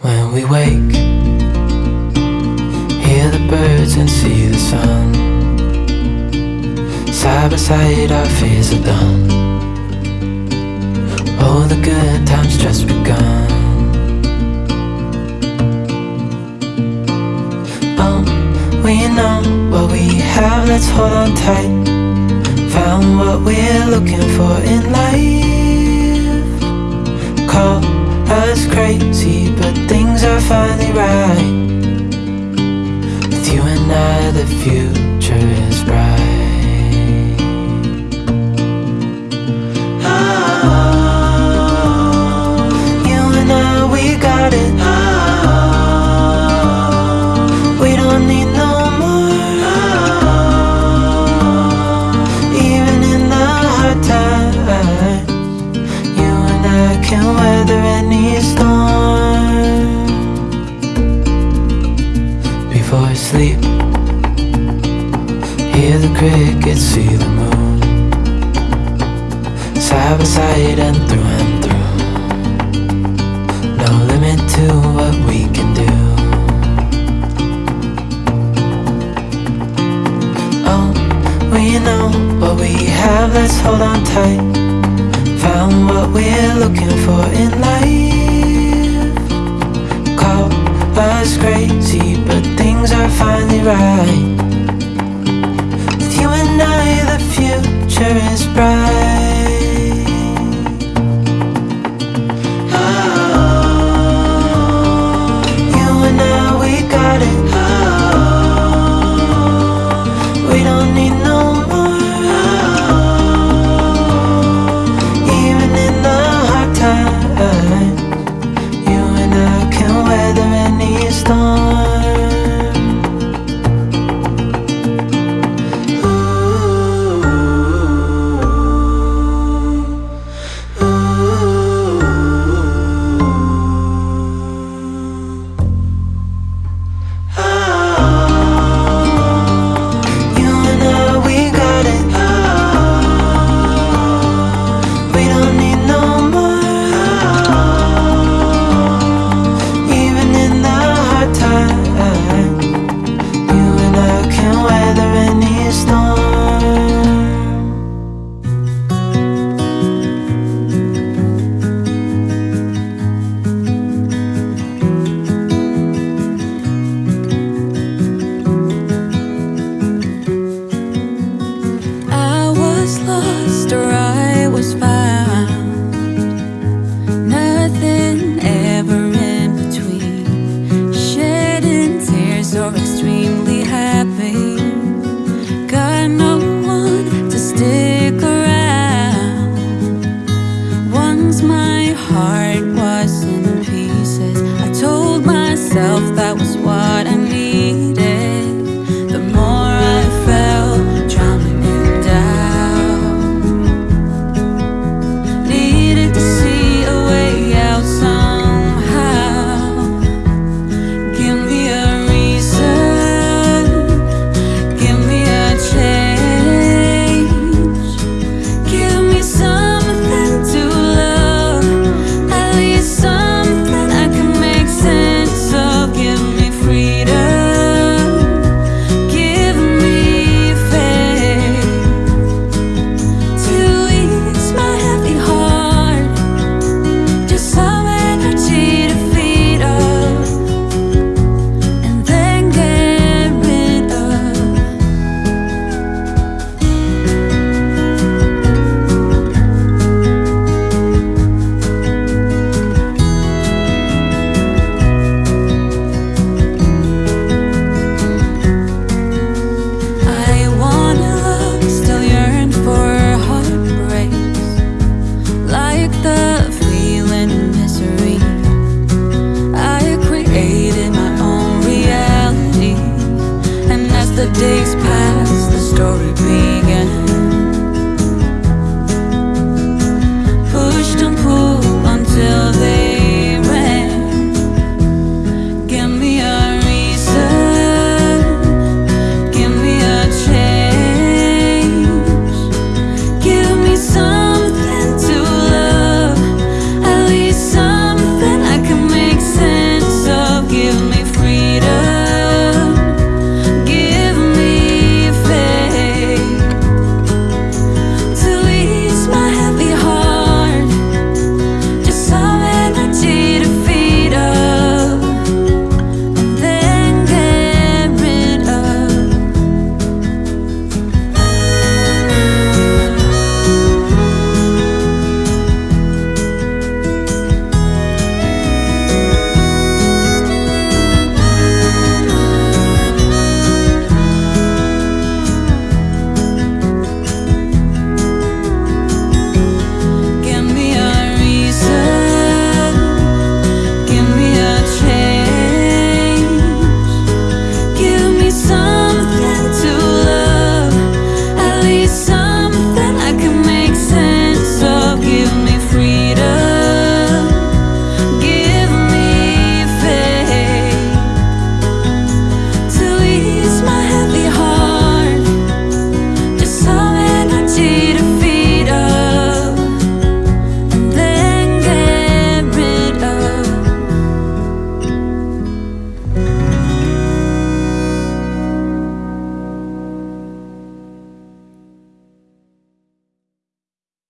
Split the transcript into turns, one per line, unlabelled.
When we wake, hear the birds and see the sun. Side by side, our fears are done. Oh, the good times just begun. Oh, we know what we have, let's hold on tight. Found what we're looking for in life. Call us crazy, but things are finally right. With you and I, the future is bright. Oh, you and I, we got it. Weather any storm. Before I sleep, hear the crickets, see the moon. Side by side and through and through. No limit to what we can do. Oh, we know what we have, let's hold on tight. Found what we're looking for in life. Call us crazy, but things are finally right. With you and I, the future is bright. heart.